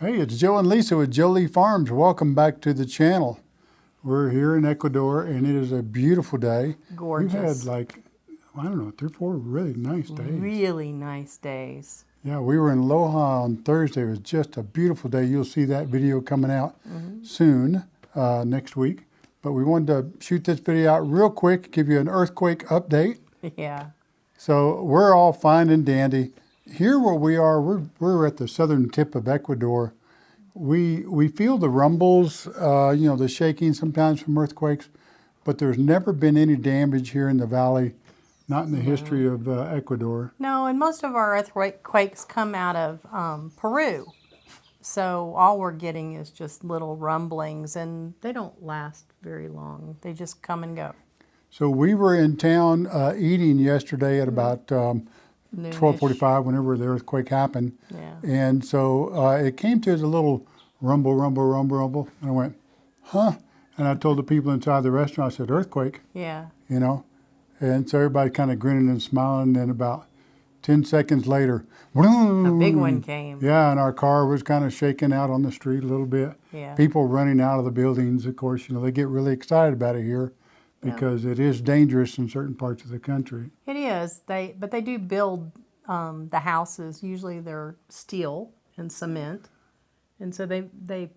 Hey, it's Joe and Lisa with Jolie Farms. Welcome back to the channel. We're here in Ecuador and it is a beautiful day. Gorgeous. We've had like, I don't know, three or four really nice days. Really nice days. Yeah, we were in Loja on Thursday. It was just a beautiful day. You'll see that video coming out soon, uh, next week. But we wanted to shoot this video out real quick, give you an earthquake update. Yeah. So we're all fine and dandy. Here where we are, we're, we're at the southern tip of Ecuador. We, we feel the rumbles, uh, you know, the shaking sometimes from earthquakes, but there's never been any damage here in the valley, not in the history of uh, Ecuador. No, and most of our earthquakes come out of um, Peru. So all we're getting is just little rumblings, and they don't last very long. They just come and go. So we were in town uh, eating yesterday at about um. 12:45, whenever the earthquake happened, Yeah. and so uh, it came to a little rumble, rumble, rumble, rumble. And I went, huh? And I told the people inside the restaurant, I said, earthquake, Yeah. you know? And so everybody kind of grinning and smiling. And then about 10 seconds later, A big one came. yeah, and our car was kind of shaking out on the street a little bit. Yeah. People running out of the buildings, of course, you know, they get really excited about it here Yeah. because it is dangerous in certain parts of the country. It is. They but they do build um, the houses. Usually they're steel and cement, and so they they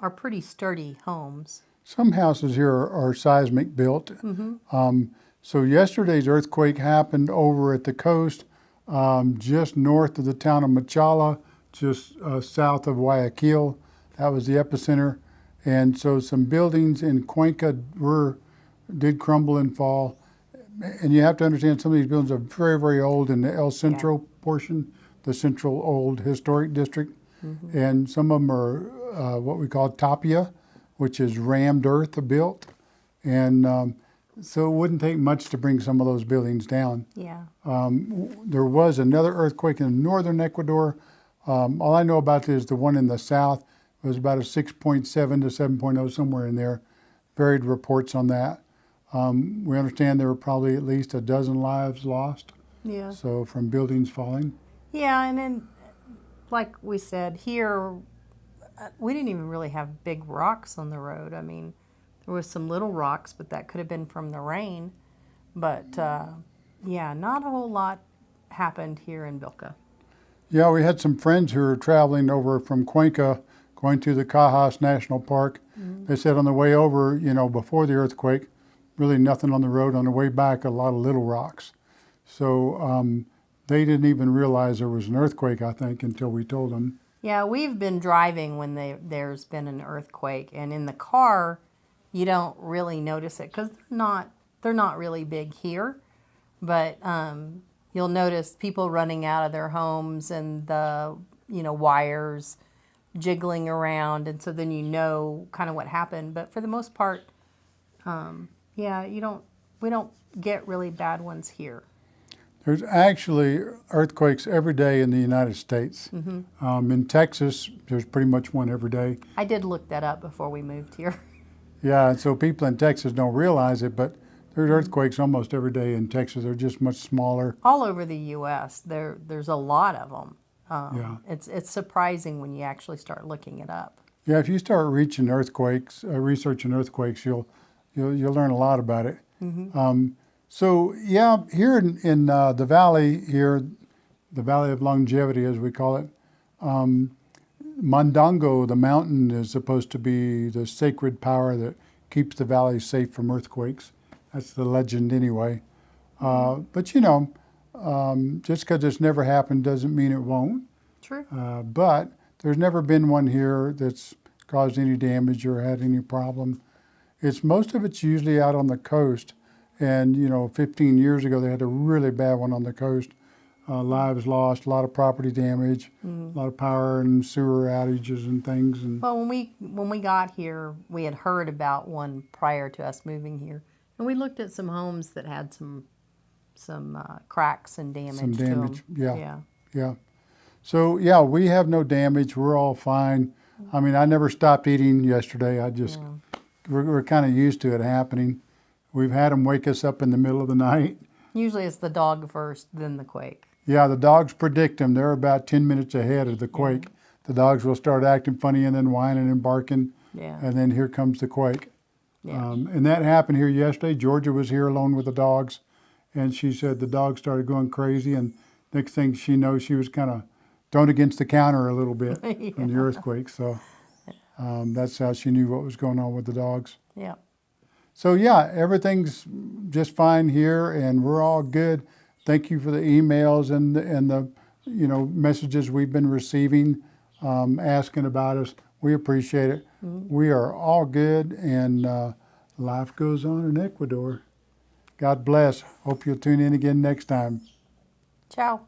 are pretty sturdy homes. Some houses here are, are seismic built. Um, so yesterday's earthquake happened over at the coast, um, just north of the town of Machala, just uh, south of Guayaquil. That was the epicenter. And so some buildings in Cuenca were, did crumble and fall. And you have to understand some of these buildings are very, very old in the El Centro portion, the central old historic district. And some of them are uh, what we call tapia, which is rammed earth built. And um, so it wouldn't take much to bring some of those buildings down. Yeah. Um, w- there was another earthquake in northern Ecuador. Um, all I know about is the one in the south It was about a 6.7 to 7.0, somewhere in there. Varied reports on that. Um, we understand there were probably at least a dozen lives lost, Yeah. so from buildings falling. Yeah, and then, like we said, here, uh, we didn't even really have big rocks on the road. I mean, there was some little rocks, but that could have been from the rain. But uh, yeah, not a whole lot happened here in Vilca. Yeah, we had some friends who were traveling over from Cuenca, going to the Cajas National Park. They said on the way over, you know, before the earthquake, really nothing on the road. On the way back, a lot of little rocks. So um, they didn't even realize there was an earthquake, I think, until we told them. Yeah, we've been driving when they, there's been an earthquake, and in the car, you don't really notice it because they're not they're not really big here, but um, you'll notice people running out of their homes and the you know wires jiggling around, and so then you know kind of what happened. But for the most part, um, yeah, you don't we don't get really bad ones here. There's actually earthquakes every day in the United States. Um, in Texas, there's pretty much one every day. I did look that up before we moved here. Yeah, and so people in Texas don't realize it, but there's earthquakes almost every day in Texas. They're just much smaller. all over the U.S. There, there's a lot of them. Um, Yeah. It's it's surprising when you actually start looking it up. Yeah, if you start reaching earthquakes, uh, researching earthquakes, you'll, you'll you'll learn a lot about it. Um, so yeah, here in, in uh, the valley here, the Valley of Longevity, as we call it, um, Mandango, the mountain, is supposed to be the sacred power that keeps the valley safe from earthquakes. That's the legend, anyway. Uh, but you know, um, just because it's never happened doesn't mean it won't. True. Uh, but there's never been one here that's caused any damage or had any problem. It's most of it's usually out on the coast, and you know, 15 years ago they had a really bad one on the coast. Uh, lives lost, a lot of property damage, a lot of power and sewer outages and things. And Well, when we when we got here, we had heard about one prior to us moving here, and we looked at some homes that had some some uh, cracks and damage. Some to damage, yeah. Yeah. yeah, so yeah, we have no damage. We're all fine. I mean, I never stopped eating yesterday. I just we're, we're kind of used to it happening. We've had them wake us up in the middle of the night. Usually it's the dog first, then the quake. Yeah, the dogs predict them. They're about 10 minutes ahead of the quake. the dogs will start acting funny and then whining and barking, Yeah. and then here comes the quake. Yeah. Um, and that happened here yesterday. Georgia was here alone with the dogs, and she said the dogs started going crazy, and next thing she knows, she was kind of thrown against the counter a little bit from the earthquake. So um, that's how she knew what was going on with the dogs. yeah. So yeah, everything's just fine here, and we're all good. Thank you for the emails and the, and the you know messages we've been receiving, um, asking about us. We appreciate it. We are all good, and uh, life goes on in Ecuador. God bless. Hope you'll tune in again next time. Ciao.